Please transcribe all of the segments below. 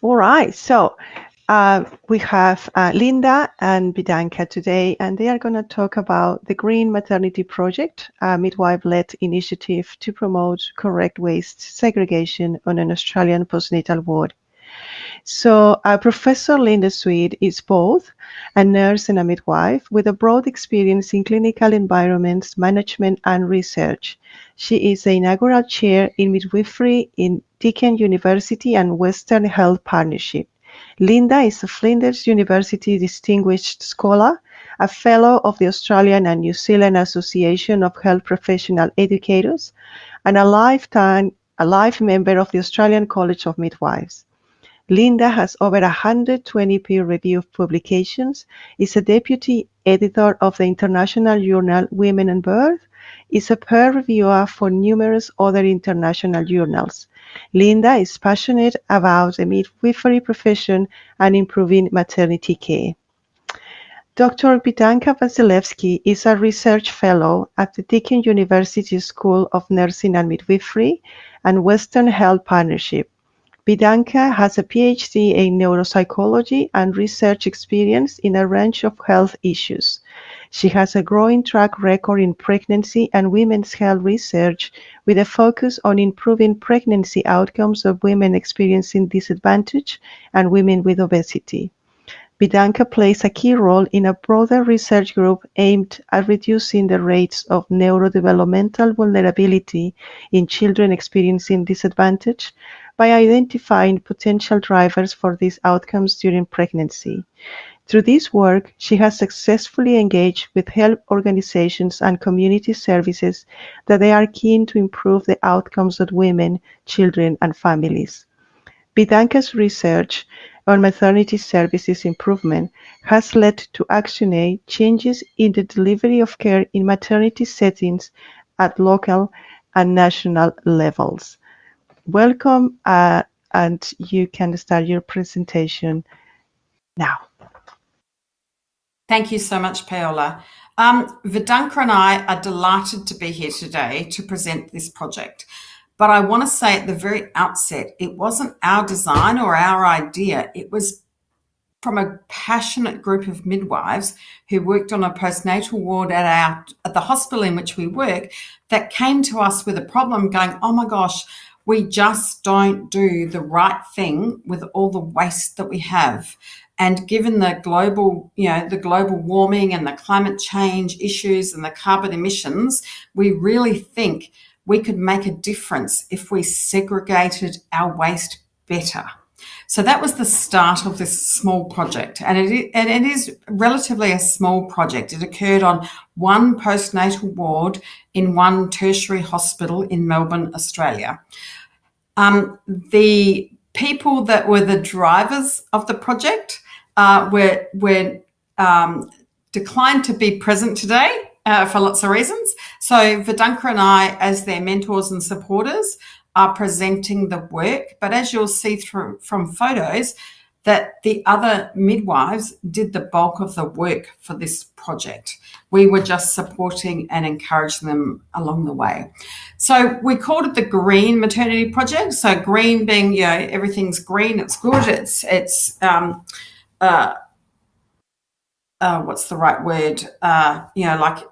All right, so uh, we have uh, Linda and Vidanka today, and they are going to talk about the Green Maternity Project, a midwife-led initiative to promote correct waste segregation on an Australian postnatal ward. So uh, Professor Linda Sweet is both a nurse and a midwife with a broad experience in clinical environments, management, and research. She is the inaugural chair in midwifery in Deakin University and Western Health Partnership. Linda is a Flinders University Distinguished Scholar, a Fellow of the Australian and New Zealand Association of Health Professional Educators, and a lifetime a life member of the Australian College of Midwives. Linda has over 120 peer-reviewed publications, is a deputy editor of the international journal Women and Birth, is a peer reviewer for numerous other international journals. Linda is passionate about the midwifery profession and improving maternity care. Dr. Vidanka Vasilevski is a research fellow at the Deakin University School of Nursing and Midwifery and Western Health Partnership. Vidanka has a PhD in neuropsychology and research experience in a range of health issues. She has a growing track record in pregnancy and women's health research with a focus on improving pregnancy outcomes of women experiencing disadvantage and women with obesity. Vidanka plays a key role in a broader research group aimed at reducing the rates of neurodevelopmental vulnerability in children experiencing disadvantage by identifying potential drivers for these outcomes during pregnancy. Through this work, she has successfully engaged with health organizations and community services that they are keen to improve the outcomes of women, children, and families. Vidanka's research on maternity services improvement has led to ActionAid changes in the delivery of care in maternity settings at local and national levels. Welcome, uh, and you can start your presentation now. Thank you so much, Paola. Um, Vidanka and I are delighted to be here today to present this project. But I want to say at the very outset, it wasn't our design or our idea. It was from a passionate group of midwives who worked on a postnatal ward at our at the hospital in which we work that came to us with a problem going, oh my gosh, we just don't do the right thing with all the waste that we have. And given the global, you know, the global warming and the climate change issues and the carbon emissions, we really think we could make a difference if we segregated our waste better. So that was the start of this small project. And it, and it is relatively a small project. It occurred on one postnatal ward in one tertiary hospital in Melbourne, Australia. Um, the people that were the drivers of the project uh, were, were um, declined to be present today uh, for lots of reasons. So Vidanka and I, as their mentors and supporters, are presenting the work. But as you'll see through from photos, that the other midwives did the bulk of the work for this project. We were just supporting and encouraging them along the way. So we called it the Green Maternity Project. So green being, you know, everything's green, it's good, it's, it's, um, uh, uh, what's the right word? Uh, you know, like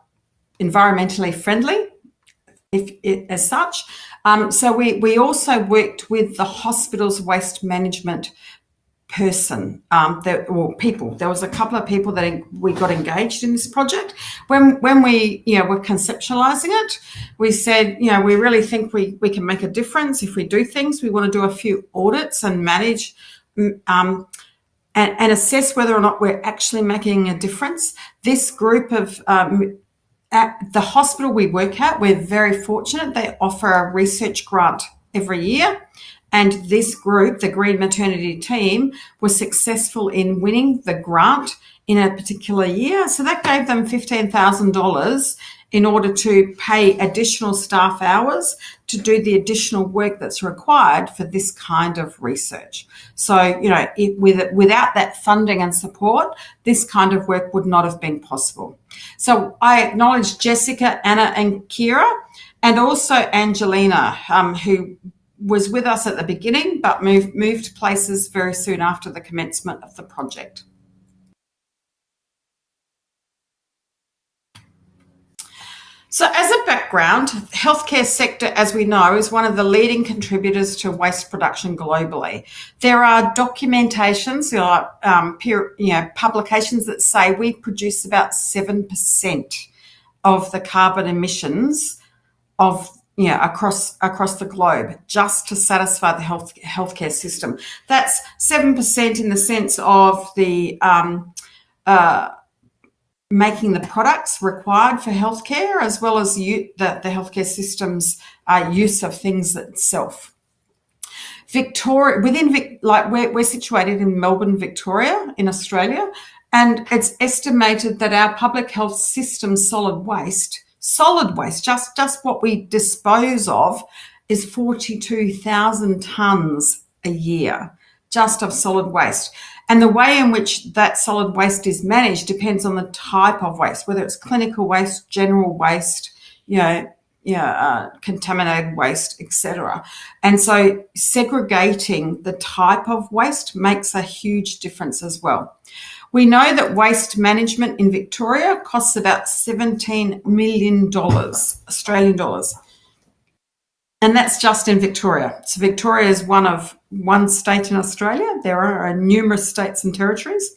environmentally friendly, if it, as such. Um, so we, we also worked with the hospital's waste management person um, that or people there was a couple of people that we got engaged in this project when when we you know were conceptualizing it we said you know we really think we we can make a difference if we do things we want to do a few audits and manage um, and, and assess whether or not we're actually making a difference. This group of um, at the hospital we work at we're very fortunate. They offer a research grant every year. And this group, the Green Maternity Team, was successful in winning the grant in a particular year. So that gave them $15,000 in order to pay additional staff hours to do the additional work that's required for this kind of research. So, you know, it, with, without that funding and support, this kind of work would not have been possible. So I acknowledge Jessica, Anna and Kira, and also Angelina, um, who was with us at the beginning, but moved, moved places very soon after the commencement of the project. So as a background, healthcare sector, as we know, is one of the leading contributors to waste production globally. There are documentations, there are um, peer, you know, publications that say we produce about 7% of the carbon emissions of you know, across across the globe just to satisfy the health healthcare system. That's seven percent in the sense of the um, uh, making the products required for healthcare as well as you, the, the healthcare system's uh, use of things itself. Victoria, within, Vic, like we're, we're situated in Melbourne, Victoria in Australia, and it's estimated that our public health system solid waste, solid waste, just, just what we dispose of is 42,000 tonnes a year just of solid waste. And the way in which that solid waste is managed depends on the type of waste, whether it's clinical waste, general waste, you know, uh, contaminated waste, etc. And so segregating the type of waste makes a huge difference as well. We know that waste management in Victoria costs about $17 million Australian dollars. And that's just in Victoria. So Victoria is one of one state in Australia. There are numerous states and territories.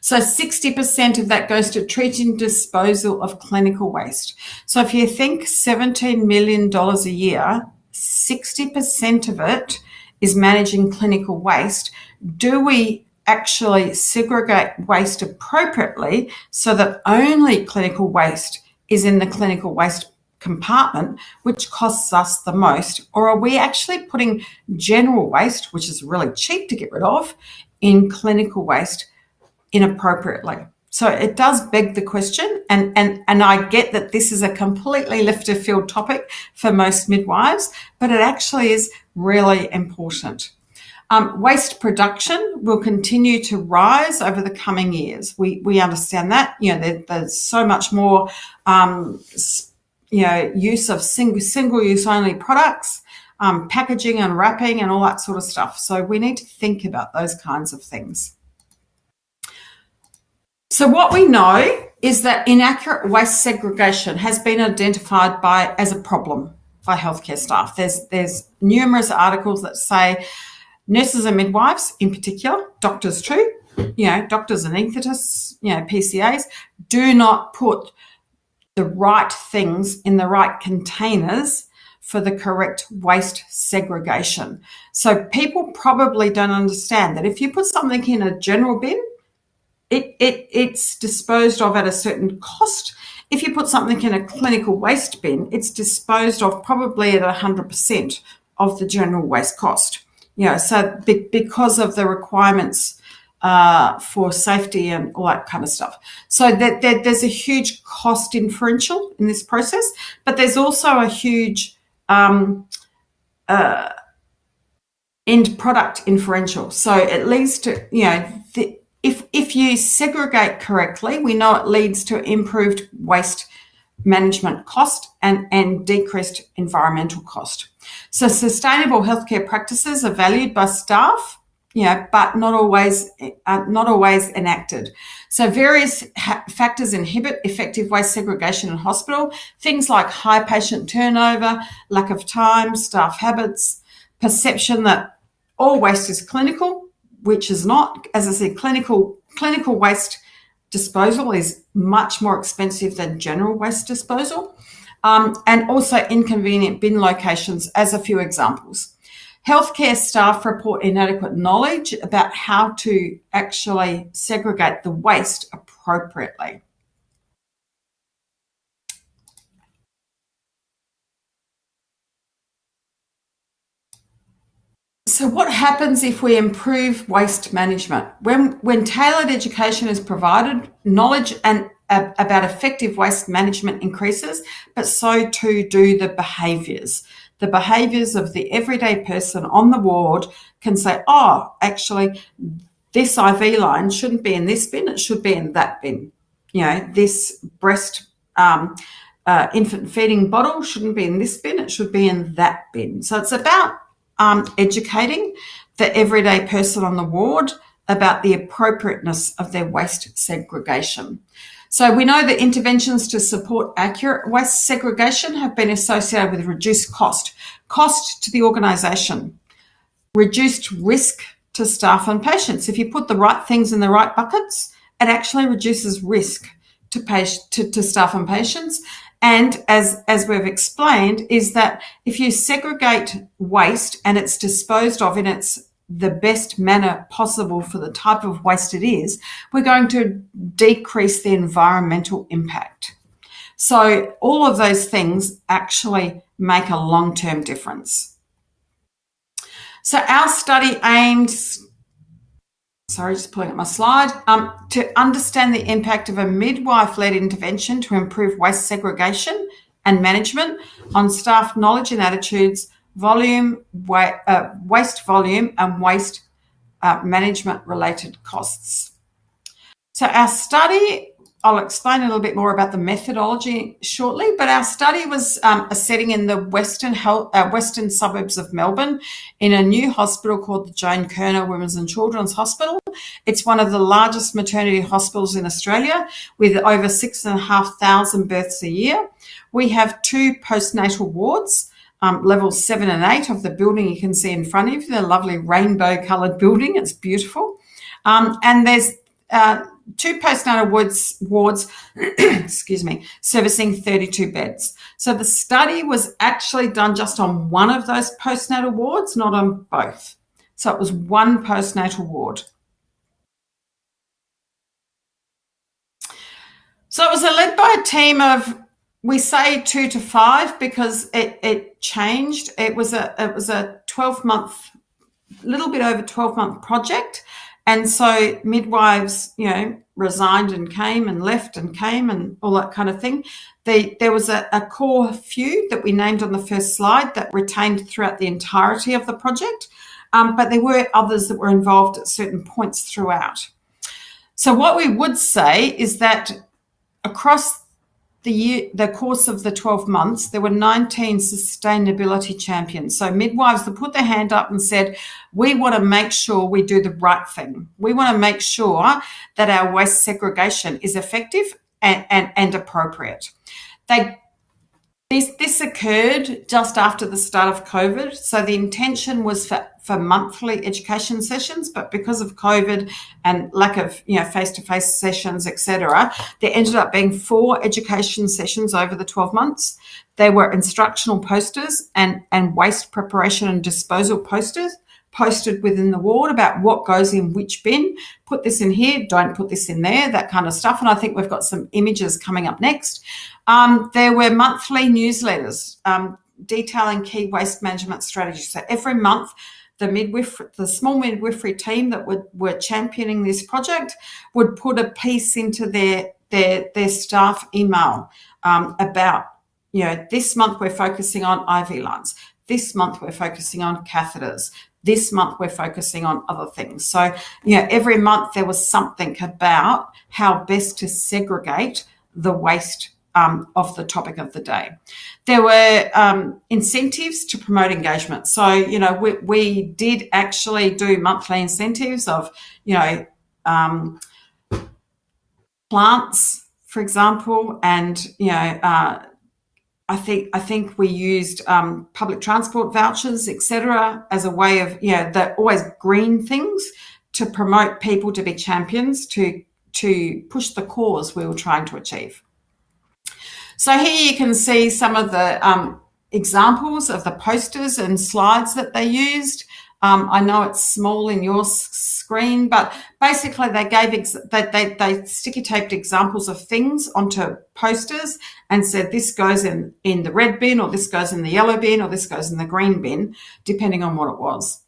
So 60% of that goes to treating disposal of clinical waste. So if you think $17 million a year, 60% of it is managing clinical waste. Do we actually segregate waste appropriately so that only clinical waste is in the clinical waste compartment, which costs us the most? Or are we actually putting general waste, which is really cheap to get rid of, in clinical waste inappropriately? So it does beg the question, and, and, and I get that this is a completely left of field topic for most midwives, but it actually is really important. Um, waste production will continue to rise over the coming years. We, we understand that. You know, there, there's so much more um, you know, use of single, single use only products, um, packaging and wrapping and all that sort of stuff. So we need to think about those kinds of things. So what we know is that inaccurate waste segregation has been identified by as a problem by healthcare staff. There's there's numerous articles that say nurses and midwives, in particular, doctors too, you know, doctors and anaesthetists, you know, PCAs, do not put the right things in the right containers for the correct waste segregation. So people probably don't understand that if you put something in a general bin, it, it, it's disposed of at a certain cost. If you put something in a clinical waste bin, it's disposed of probably at 100% of the general waste cost. You know, so be, because of the requirements uh, for safety and all that kind of stuff. So that, that, there's a huge cost differential in this process, but there's also a huge um, uh, end product inferential. So it leads to, you know, the, if, if you segregate correctly, we know it leads to improved waste management cost and, and decreased environmental cost. So sustainable healthcare practices are valued by staff yeah, but not always uh, not always enacted. So various factors inhibit effective waste segregation in hospital. Things like high patient turnover, lack of time, staff habits, perception that all waste is clinical, which is not. As I said, clinical clinical waste disposal is much more expensive than general waste disposal, um, and also inconvenient bin locations, as a few examples. Healthcare staff report inadequate knowledge about how to actually segregate the waste appropriately. So what happens if we improve waste management? When, when tailored education is provided, knowledge and about effective waste management increases, but so too do the behaviours the behaviours of the everyday person on the ward can say, oh, actually, this IV line shouldn't be in this bin, it should be in that bin. You know, this breast um, uh, infant feeding bottle shouldn't be in this bin, it should be in that bin. So it's about um, educating the everyday person on the ward about the appropriateness of their waste segregation. So we know that interventions to support accurate waste segregation have been associated with reduced cost, cost to the organisation, reduced risk to staff and patients. If you put the right things in the right buckets, it actually reduces risk to, to, to staff and patients. And as, as we've explained, is that if you segregate waste and it's disposed of in its the best manner possible for the type of waste it is, we're going to decrease the environmental impact. So all of those things actually make a long-term difference. So our study aims, sorry, just pulling up my slide, um, to understand the impact of a midwife-led intervention to improve waste segregation and management on staff knowledge and attitudes volume, wa uh, waste volume and waste uh, management related costs. So our study, I'll explain a little bit more about the methodology shortly, but our study was um, a setting in the western health, uh, western suburbs of Melbourne in a new hospital called the Joan Kirner Women's and Children's Hospital. It's one of the largest maternity hospitals in Australia with over six and a half thousand births a year. We have two postnatal wards, um, levels seven and eight of the building you can see in front of you, the lovely rainbow coloured building. It's beautiful. Um, and there's uh, two postnatal wards, wards excuse me, servicing 32 beds. So the study was actually done just on one of those postnatal wards, not on both. So it was one postnatal ward. So it was led by a team of we say two to five because it, it changed. It was a it was a 12 month, little bit over 12 month project. And so midwives, you know, resigned and came and left and came and all that kind of thing. There was a, a core few that we named on the first slide that retained throughout the entirety of the project. Um, but there were others that were involved at certain points throughout. So what we would say is that across the year, the course of the 12 months, there were 19 sustainability champions. So midwives that put their hand up and said, we want to make sure we do the right thing. We want to make sure that our waste segregation is effective and, and, and appropriate. They this, this occurred just after the start of COVID. So the intention was for, for monthly education sessions, but because of COVID and lack of you know face-to-face sessions, etc., there ended up being four education sessions over the 12 months. There were instructional posters and, and waste preparation and disposal posters posted within the ward about what goes in which bin. Put this in here, don't put this in there, that kind of stuff. And I think we've got some images coming up next. Um, there were monthly newsletters um, detailing key waste management strategies. So every month, the midwifery, the small midwifery team that were championing this project would put a piece into their their their staff email um, about you know this month we're focusing on IV lines. This month we're focusing on catheters. This month we're focusing on other things. So you know every month there was something about how best to segregate the waste um, of the topic of the day. There were um, incentives to promote engagement. So, you know, we, we did actually do monthly incentives of, you know, um, plants, for example, and, you know, uh, I think I think we used um, public transport vouchers, etc., as a way of you know the always green things to promote people to be champions to to push the cause we were trying to achieve. So here you can see some of the um, examples of the posters and slides that they used. Um, I know it's small in your screen, but basically they gave they, they, they sticky taped examples of things onto posters and said this goes in in the red bin or this goes in the yellow bin or this goes in the green bin, depending on what it was.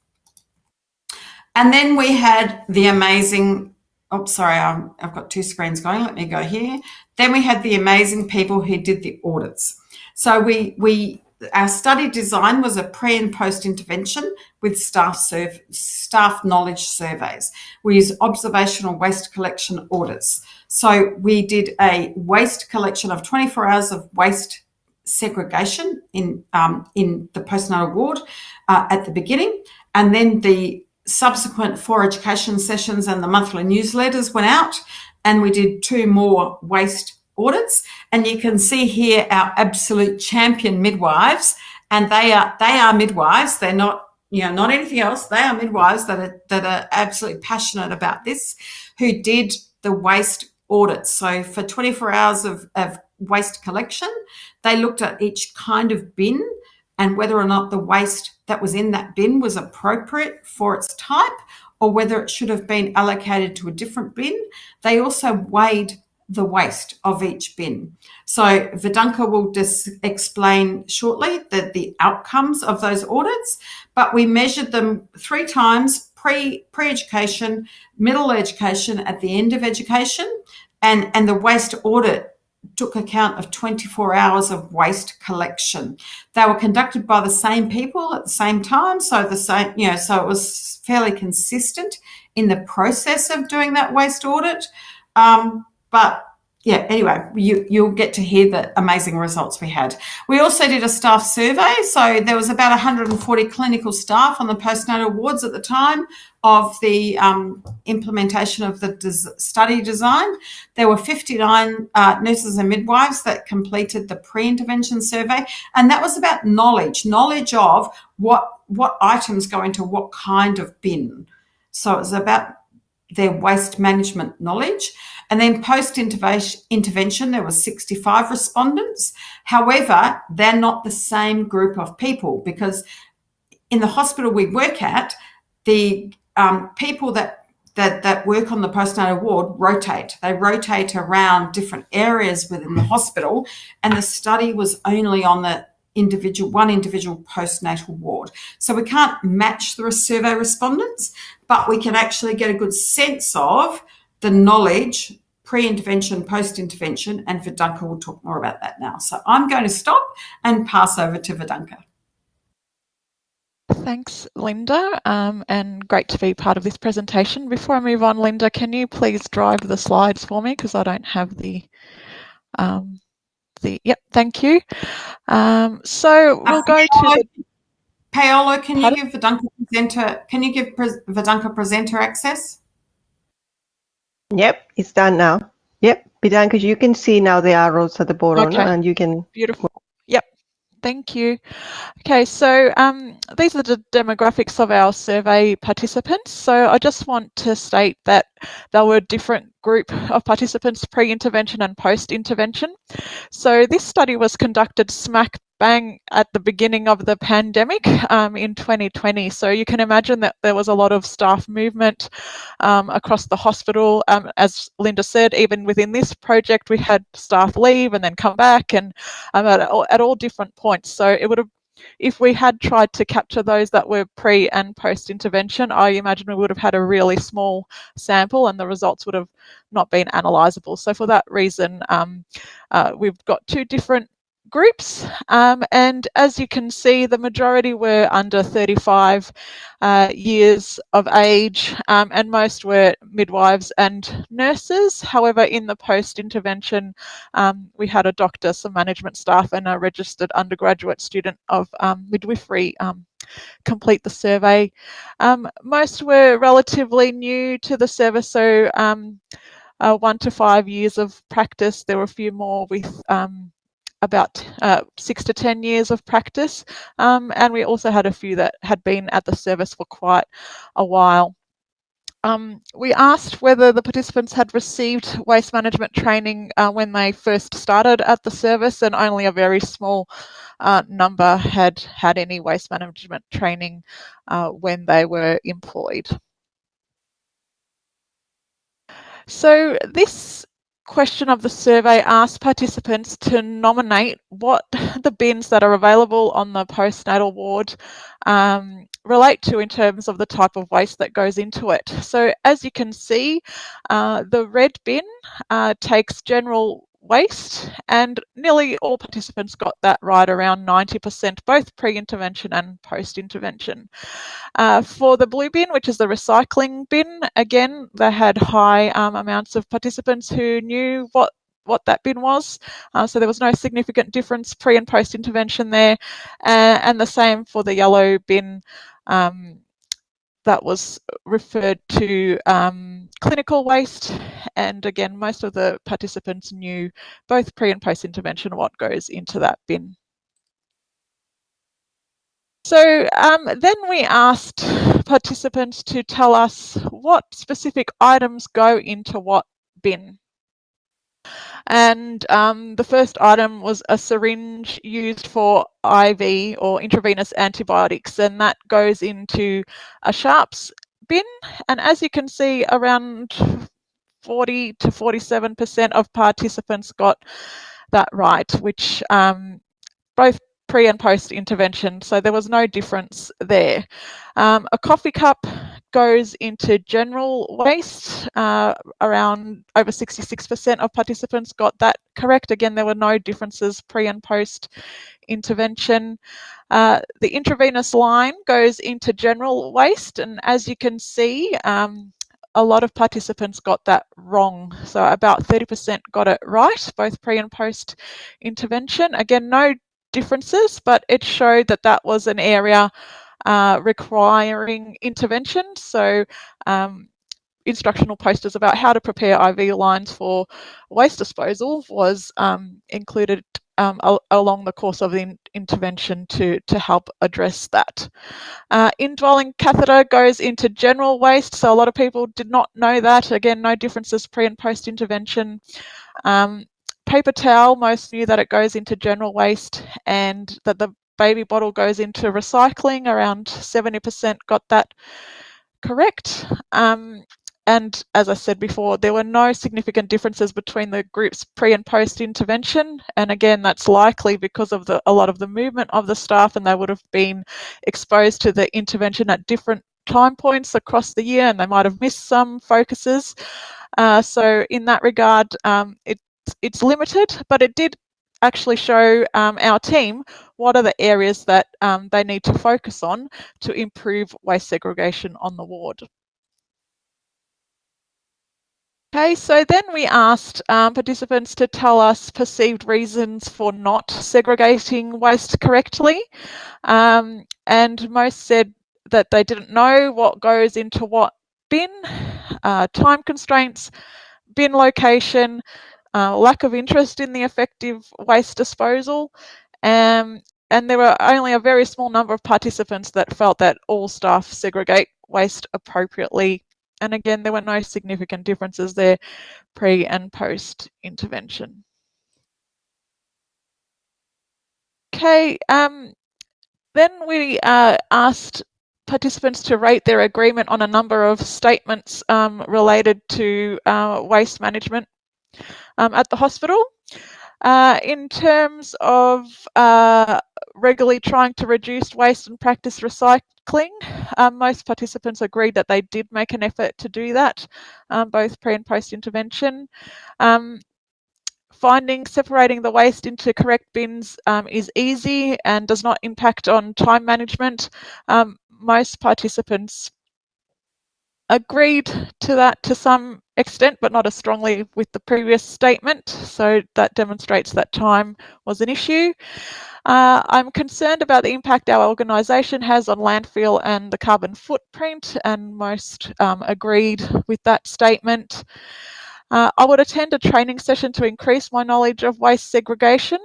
And then we had the amazing oh, sorry, i have got two screens going. Let me go here. Then we had the amazing people who did the audits. So we, we our study design was a pre and post intervention with staff serv- staff knowledge surveys. We use observational waste collection audits. So we did a waste collection of 24 hours of waste segregation in um, in the postnatal ward uh, at the beginning, and then the subsequent four education sessions and the monthly newsletters went out, and we did two more waste audits. And you can see here our absolute champion midwives, and they are they are midwives. They're not you know not anything else. They are midwives that are that are absolutely passionate about this, who did the waste audits. So for 24 hours of, of waste collection, they looked at each kind of bin and whether or not the waste that was in that bin was appropriate for its type or whether it should have been allocated to a different bin. They also weighed the waste of each bin. So Vidanka will just explain shortly the, the outcomes of those audits, but we measured them three times pre pre-education, middle education, at the end of education, and, and the waste audit took account of 24 hours of waste collection. They were conducted by the same people at the same time, so the same, you know, so it was fairly consistent in the process of doing that waste audit. Um, but yeah, anyway, you, you'll get to hear the amazing results we had. We also did a staff survey. So there was about 140 clinical staff on the postnatal wards at the time of the um, implementation of the des study design. There were 59 uh, nurses and midwives that completed the pre-intervention survey. And that was about knowledge, knowledge of what, what items go into what kind of bin. So it was about their waste management knowledge. And then post intervention, there were 65 respondents. However, they're not the same group of people because in the hospital we work at, the um, people that that, that work on the postnatal ward rotate. They rotate around different areas within the hospital, and the study was only on the individual one individual postnatal ward. So we can't match the survey respondents, but we can actually get a good sense of the knowledge pre-intervention, post-intervention, and Vidanka will talk more about that now. So I'm going to stop and pass over to Vidanka. Thanks, Linda, um, and great to be part of this presentation. Before I move on, Linda, can you please drive the slides for me because I don't have the um, the. Yep, thank you. Um, so we'll go to. The, Paolo, can you give Vidanka presenter? Can you give Vidanka presenter access? Yep, it's done now. Yep, be done because you can see now the arrows at the bottom okay. and you can. Beautiful. Yep, thank you. Okay, so um, these are the demographics of our survey participants. So I just want to state that there were different group of participants pre-intervention and post-intervention. So this study was conducted smack bang at the beginning of the pandemic um, in 2020. So you can imagine that there was a lot of staff movement um, across the hospital. Um, as Linda said, even within this project, we had staff leave and then come back and um, at, all, at all different points. So it would have if we had tried to capture those that were pre and post intervention, I imagine we would have had a really small sample and the results would have not been analysable. So for that reason, um, uh, we've got two different groups. Um, and as you can see, the majority were under 35 uh, years of age, um, and most were midwives and nurses. However, in the post intervention, um, we had a doctor, some management staff, and a registered undergraduate student of um, midwifery um, complete the survey. Um, most were relatively new to the service, so uh, one to five years of practice. There were a few more with um, about uh, six to 10 years of practice. Um, and we also had a few that had been at the service for quite a while. Um, we asked whether the participants had received waste management training uh, when they first started at the service, and only a very small uh, number had had any waste management training uh, when they were employed. So this question of the survey asked participants to nominate what the bins that are available on the postnatal ward um, relate to in terms of the type of waste that goes into it. So as you can see, uh, the red bin uh, takes general waste and nearly all participants got that right around 90% both pre-intervention and post-intervention. Uh, for the blue bin which is the recycling bin again they had high um, amounts of participants who knew what what that bin was. Uh, so there was no significant difference pre and post intervention there. Uh, and the same for the yellow bin. Um, that was referred to um, clinical waste. And again, most of the participants knew both pre and post intervention what goes into that bin. So um, then we asked participants to tell us what specific items go into what bin. And um, the first item was a syringe used for IV or intravenous antibiotics, and that goes into a sharps bin. And as you can see, around 40 to 47% of participants got that right, which um, both pre and post intervention, so there was no difference there. Um, a coffee cup goes into general waste. Uh, around over 66% of participants got that correct. Again, there were no differences pre and post intervention. Uh, the intravenous line goes into general waste, and as you can see, um, a lot of participants got that wrong. So about 30% got it right, both pre and post intervention. Again, no differences, but it showed that that was an area uh, requiring intervention. So um, instructional posters about how to prepare IV lines for waste disposal was um, included um, al along the course of the in intervention to, to help address that. Uh, indwelling catheter goes into general waste, so a lot of people did not know that. Again, no differences pre and post intervention. Um, paper towel, most knew that it goes into general waste and that the baby bottle goes into recycling. Around 70% got that correct. Um, and as I said before, there were no significant differences between the groups pre and post intervention. And again, that's likely because of the, a lot of the movement of the staff and they would have been exposed to the intervention at different time points across the year and they might have missed some focuses. Uh, so in that regard, um, it, it's limited, but it did actually show um, our team what are the areas that um, they need to focus on to improve waste segregation on the ward. Okay, so then we asked um, participants to tell us perceived reasons for not segregating waste correctly. Um, and most said that they didn't know what goes into what bin, uh, time constraints, bin location, uh, lack of interest in the effective waste disposal, um, and there were only a very small number of participants that felt that all staff segregate waste appropriately. And again, there were no significant differences there pre and post intervention. Okay, um, then we uh, asked participants to rate their agreement on a number of statements um, related to uh, waste management um, at the hospital. Uh, in terms of uh, regularly trying to reduce waste and practice recycling, um, most participants agreed that they did make an effort to do that, um, both pre and post intervention. Um, finding separating the waste into correct bins um, is easy and does not impact on time management. Um, most participants agreed to that to some extent, but not as strongly with the previous statement. So that demonstrates that time was an issue. Uh, I'm concerned about the impact our organisation has on landfill and the carbon footprint, and most um, agreed with that statement. Uh, I would attend a training session to increase my knowledge of waste segregation.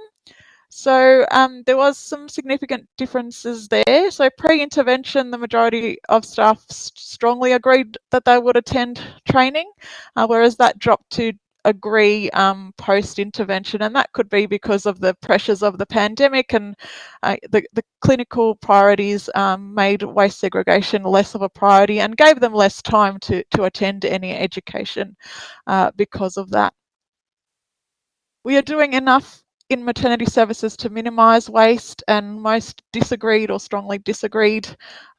So um, there was some significant differences there. So pre-intervention, the majority of staff strongly agreed that they would attend training, uh, whereas that dropped to agree um, post-intervention and that could be because of the pressures of the pandemic and uh, the, the, clinical priorities um, made waste segregation less of a priority and gave them less time to, to attend any education uh, because of that. We are doing enough in maternity services to minimise waste, and most disagreed or strongly disagreed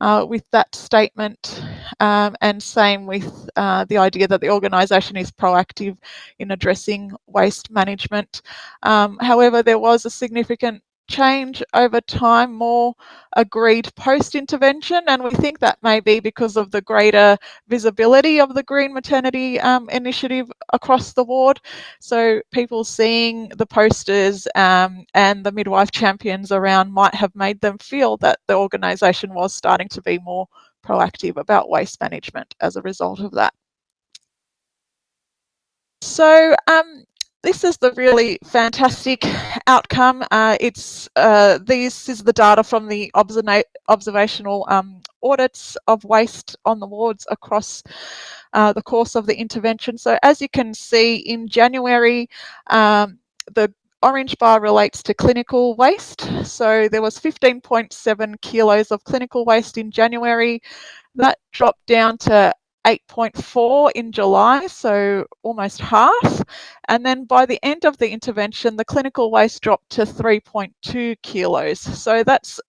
uh, with that statement. Um, and same with uh, the idea that the organisation is proactive in addressing waste management. Um, however, there was a significant change over time more agreed post intervention and we think that may be because of the greater visibility of the green maternity um, initiative across the ward. So people seeing the posters um, and the midwife champions around might have made them feel that the organisation was starting to be more proactive about waste management as a result of that. So um, this is the really fantastic outcome. Uh, it's uh, this is the data from the observational um, audits of waste on the wards across uh, the course of the intervention. So as you can see in January, um, the orange bar relates to clinical waste. So there was 15.7 kilos of clinical waste in January. That dropped down to 8.4 in July, so almost half. And then by the end of the intervention, the clinical waste dropped to 3.2 kilos. So that's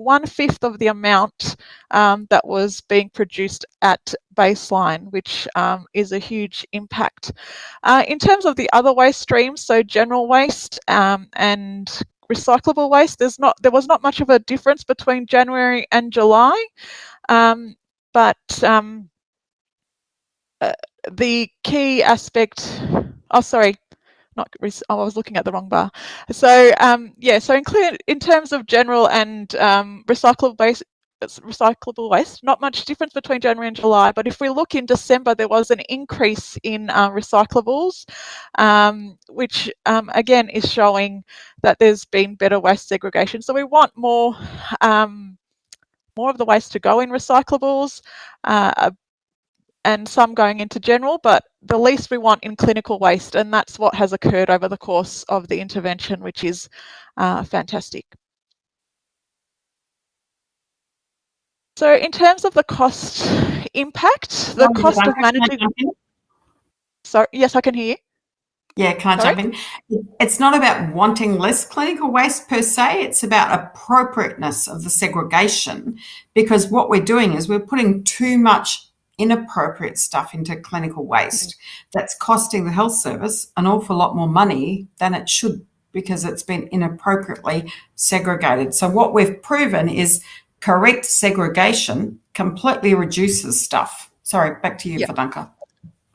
one fifth of the amount um, that was being produced at baseline, which um, is a huge impact. Uh, in terms of the other waste streams, so general waste um, and recyclable waste, there's not there was not much of a difference between January and July, um, but um, uh, the key aspect, oh, sorry, not, oh, I was looking at the wrong bar. So um, yeah, so in terms of general and um, recyclable waste, recyclable waste, not much difference between January and July, but if we look in December, there was an increase in uh, recyclables, um, which um, again is showing that there's been better waste segregation. So we want more um, more of the waste to go in recyclables, uh, and some going into general, but the least we want in clinical waste, and that's what has occurred over the course of the intervention, which is uh, fantastic. So in terms of the cost impact, the oh, cost of managing... Sorry, yes, I can hear you. Yeah, can I Sorry? jump in? It's not about wanting less clinical waste per se, it's about appropriateness of the segregation because what we're doing is we're putting too much inappropriate stuff into clinical waste that's costing the health service an awful lot more money than it should because it's been inappropriately segregated. So what we've proven is correct segregation completely reduces stuff. Sorry, back to you, yep.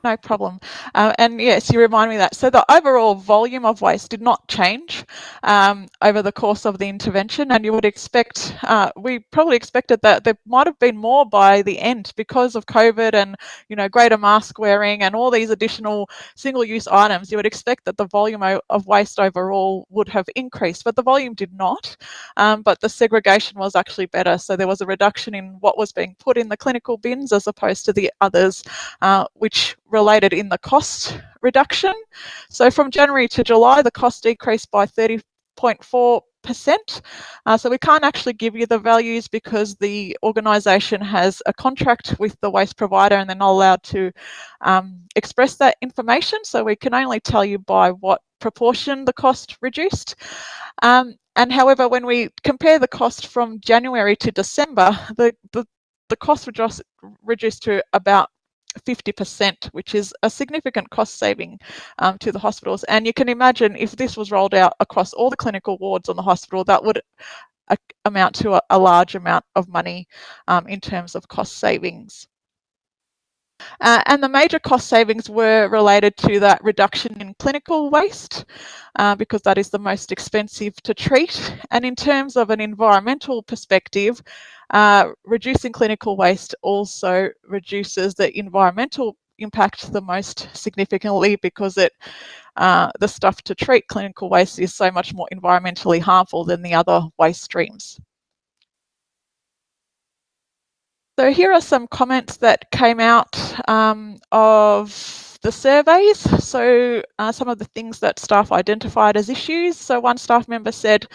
No problem. Uh, and yes, you remind me that. So the overall volume of waste did not change um, over the course of the intervention, and you would expect, uh, we probably expected that there might have been more by the end because of COVID and you know greater mask wearing and all these additional single-use items. You would expect that the volume of waste overall would have increased, but the volume did not. Um, but the segregation was actually better, so there was a reduction in what was being put in the clinical bins as opposed to the others, uh, which related in the cost reduction. So from January to July, the cost decreased by 30.4 percent. Uh, so we can't actually give you the values because the organisation has a contract with the waste provider and they're not allowed to um, express that information. So we can only tell you by what proportion the cost reduced. Um, and however, when we compare the cost from January to December, the, the, the cost reduced, reduced to about 50%, which is a significant cost saving um, to the hospitals. And you can imagine if this was rolled out across all the clinical wards on the hospital, that would amount to a, a, large amount of money um, in terms of cost savings. Uh, and the major cost savings were related to that reduction in clinical waste uh, because that is the most expensive to treat. And in terms of an environmental perspective, uh, reducing clinical waste also reduces the environmental impact the most significantly because it uh, the stuff to treat clinical waste is so much more environmentally harmful than the other waste streams. So here are some comments that came out um, of the surveys. So uh, some of the things that staff identified as issues. So one staff member said,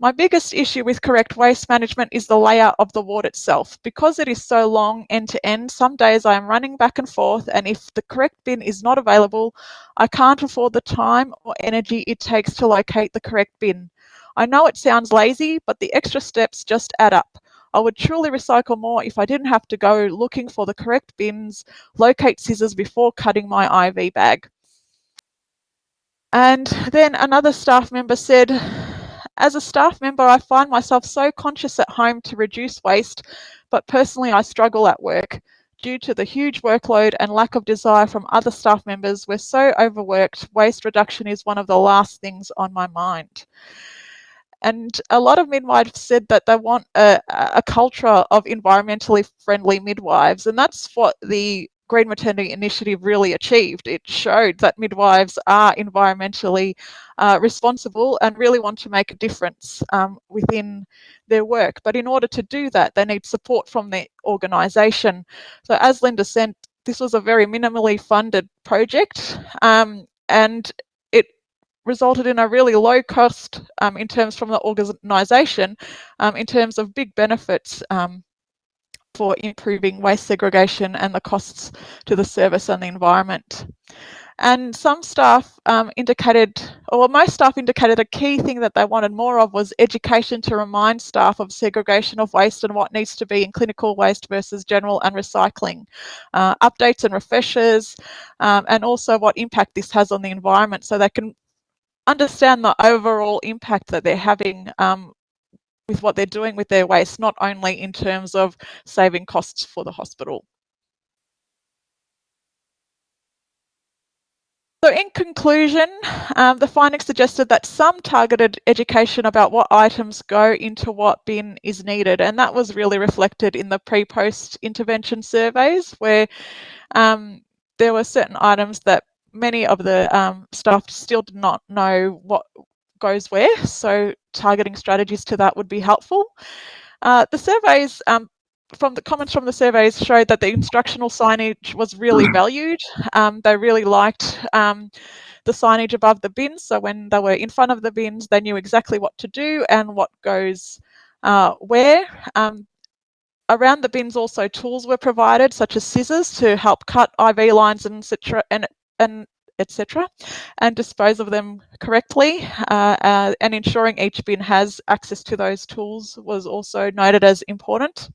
My biggest issue with correct waste management is the layout of the ward itself. Because it is so long end to end, some days I am running back and forth and if the correct bin is not available, I can't afford the time or energy it takes to locate the correct bin. I know it sounds lazy, but the extra steps just add up. I would truly recycle more if I didn't have to go looking for the correct bins, locate scissors before cutting my IV bag. And then another staff member said, as a staff member, I find myself so conscious at home to reduce waste, but personally I struggle at work. Due to the huge workload and lack of desire from other staff members, we're so overworked, waste reduction is one of the last things on my mind. And a lot of midwives said that they want a, a culture of environmentally friendly midwives, and that's what the Green Maternity Initiative really achieved. It showed that midwives are environmentally uh, responsible and really want to make a difference um, within their work. But in order to do that, they need support from the organisation. So, as Linda said, this was a very minimally funded project um, and resulted in a really low cost um, in terms from the organisation um, in terms of big benefits um, for improving waste segregation and the costs to the service and the environment. And some staff um, indicated, or most staff indicated a key thing that they wanted more of was education to remind staff of segregation of waste and what needs to be in clinical waste versus general and recycling. Uh, updates and refreshers, um, and also what impact this has on the environment so they can understand the overall impact that they're having um, with what they're doing with their waste, not only in terms of saving costs for the hospital. So in conclusion, um, the findings suggested that some targeted education about what items go into what bin is needed, and that was really reflected in the pre-post intervention surveys where um, there were certain items that many of the um, staff still did not know what goes where. So targeting strategies to that would be helpful. Uh, the surveys um, from the comments from the surveys showed that the instructional signage was really valued. Um, they really liked um, the signage above the bins. So when they were in front of the bins, they knew exactly what to do and what goes uh, where. Um, around the bins also tools were provided such as scissors to help cut IV lines and, and, and etc., and dispose of them correctly. Uh, uh, and ensuring each bin has access to those tools was also noted as important.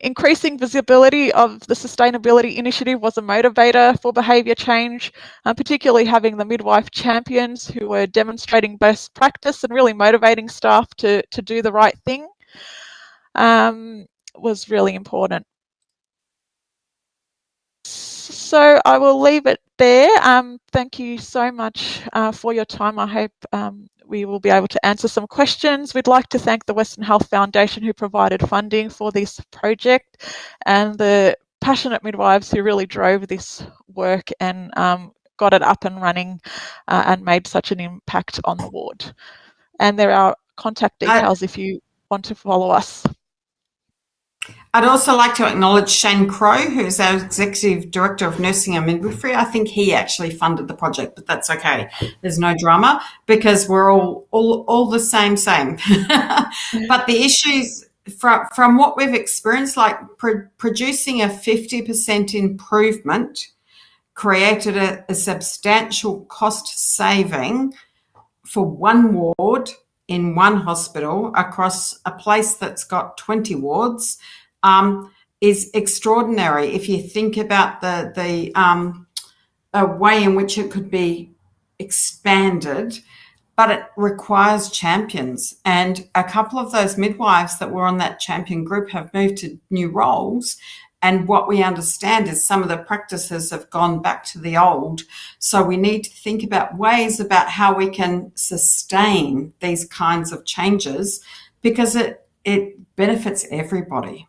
Increasing visibility of the sustainability initiative was a motivator for behaviour change, uh, particularly having the midwife champions who were demonstrating best practice and really motivating staff to, to do the right thing um, was really important. So I will leave it there. Um, thank you so much uh, for your time. I hope um, we will be able to answer some questions. We'd like to thank the Western Health Foundation who provided funding for this project and the passionate midwives who really drove this work and um, got it up and running uh, and made such an impact on the ward. And there are contact details if you want to follow us. I'd also like to acknowledge Shane Crowe, who's our Executive Director of Nursing and Midwifery. I think he actually funded the project, but that's okay. There's no drama because we're all all, all the same, same. but the issues from, from what we've experienced, like pro producing a 50% improvement created a, a substantial cost saving for one ward in one hospital across a place that's got 20 wards um, is extraordinary. If you think about the, the um, way in which it could be expanded, but it requires champions. And a couple of those midwives that were on that champion group have moved to new roles and what we understand is some of the practices have gone back to the old. So we need to think about ways about how we can sustain these kinds of changes because it, it benefits everybody.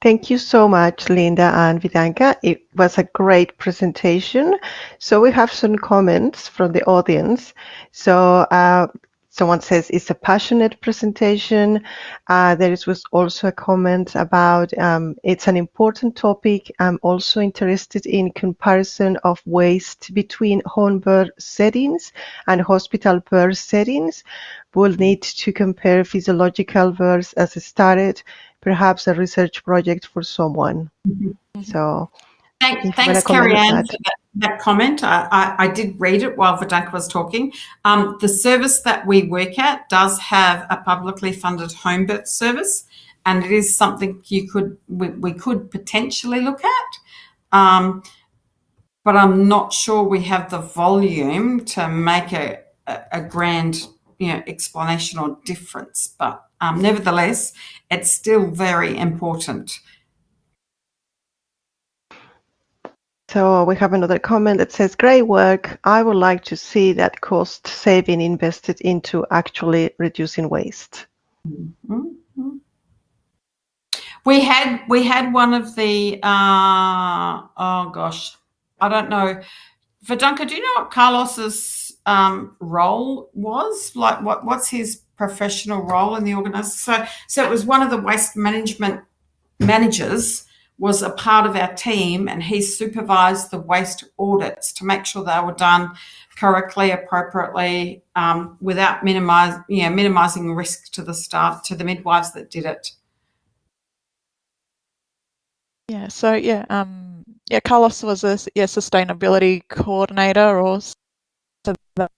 Thank you so much, Linda and Vidanka. It was a great presentation. So we have some comments from the audience. So uh, someone says it's a passionate presentation. Uh, there was also a comment about um, it's an important topic. I'm also interested in comparison of waste between home birth settings and hospital birth settings. We'll need to compare physiological births as started, perhaps a research project for someone. Mm-hmm. So Thank, thanks, Carrie Ann, for that, that comment. I, I, I, did read it while Vidanka was talking. Um, the service that we work at does have a publicly funded home birth service, and it is something you could we, we could potentially look at. Um, but I'm not sure we have the volume to make a, a, a grand you know explanation or difference. But um, nevertheless, it's still very important So we have another comment that says, great work. I would like to see that cost saving invested into actually reducing waste. Mm-hmm. We had we had one of the uh, oh gosh, I don't know. Vidanka, do you know what Carlos's um, role was? Like what what's his professional role in the organization? So so it was one of the waste management managers was a part of our team and he supervised the waste audits to make sure they were done correctly, appropriately, um, without minimize, you know, minimizing risk to the staff, to the midwives that did it. Yeah, so yeah, um, yeah, Carlos was a yeah, sustainability coordinator or the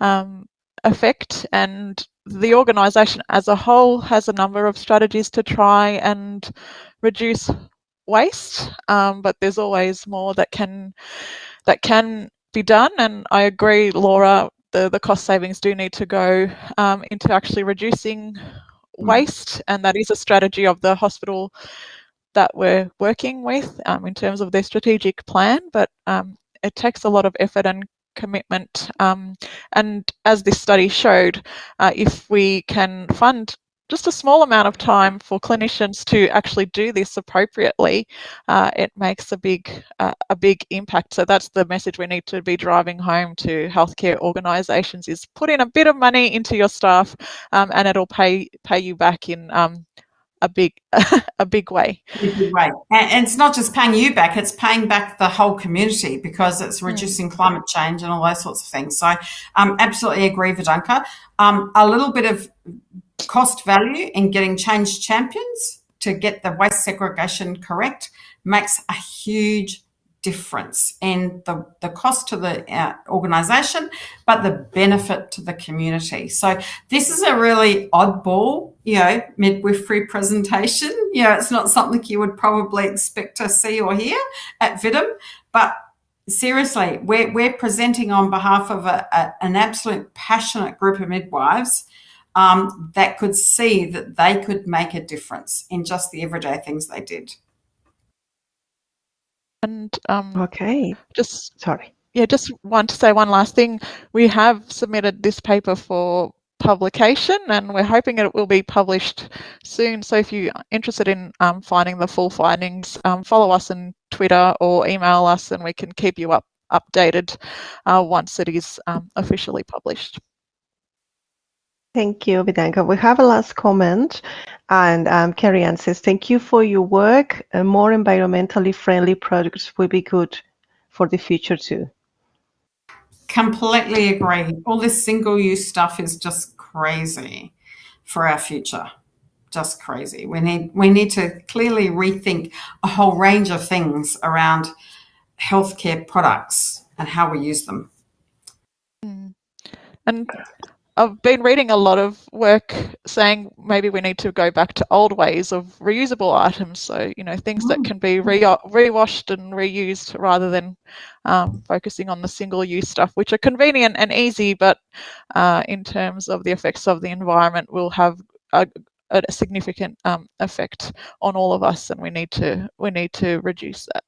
um, effect and the organisation as a whole has a number of strategies to try and reduce waste, um, but there's always more that can that can be done. And I agree, Laura. The, the cost savings do need to go um, into actually reducing mm. waste, and that is a strategy of the hospital that we're working with um, in terms of their strategic plan. But um, it takes a lot of effort and commitment. Um, and as this study showed, uh, if we can fund just a small amount of time for clinicians to actually do this appropriately, uh, it makes a big uh, a big impact. So that's the message we need to be driving home to healthcare organisations: is put in a bit of money into your staff, um, and it'll pay pay you back in um, a big a big way. Right, and it's not just paying you back; it's paying back the whole community because it's hmm. reducing mm. climate change and all those sorts of things. So, um, absolutely agree, Vidanka. Um, a little bit of cost value in getting change champions to get the waste segregation correct makes a huge difference in the, the cost to the uh, organization, but the benefit to the community. So this is a really oddball, you know, midwifery presentation. You know, it's not something you would probably expect to see or hear at VITM, but seriously, we're, we're presenting on behalf of a, a, an absolute passionate group of midwives um, that could see that they could make a difference in just the everyday things they did. And um, okay, just sorry. Yeah, just want to say one last thing. We have submitted this paper for publication and we're hoping it will be published soon. So if you're interested in um, finding the full findings, um, follow us on Twitter or email us and we can keep you up updated uh, once it is um, officially published. Thank you, Vidanka. We have a last comment, and um, Carrie Ann says, Thank you for your work. Uh, more environmentally friendly products will be good for the future too. Completely agree. All this single use stuff is just crazy for our future. Just crazy. We need we need to clearly rethink a whole range of things around healthcare products and how we use them. Mm. And I've been reading a lot of work saying maybe we need to go back to old ways of reusable items. So, you know, things that can be re- rewashed and reused rather than um, focusing on the single use stuff, which are convenient and easy, but uh, in terms of the effects of the environment, will have a, a significant um, effect on all of us, and we need to we need to reduce that.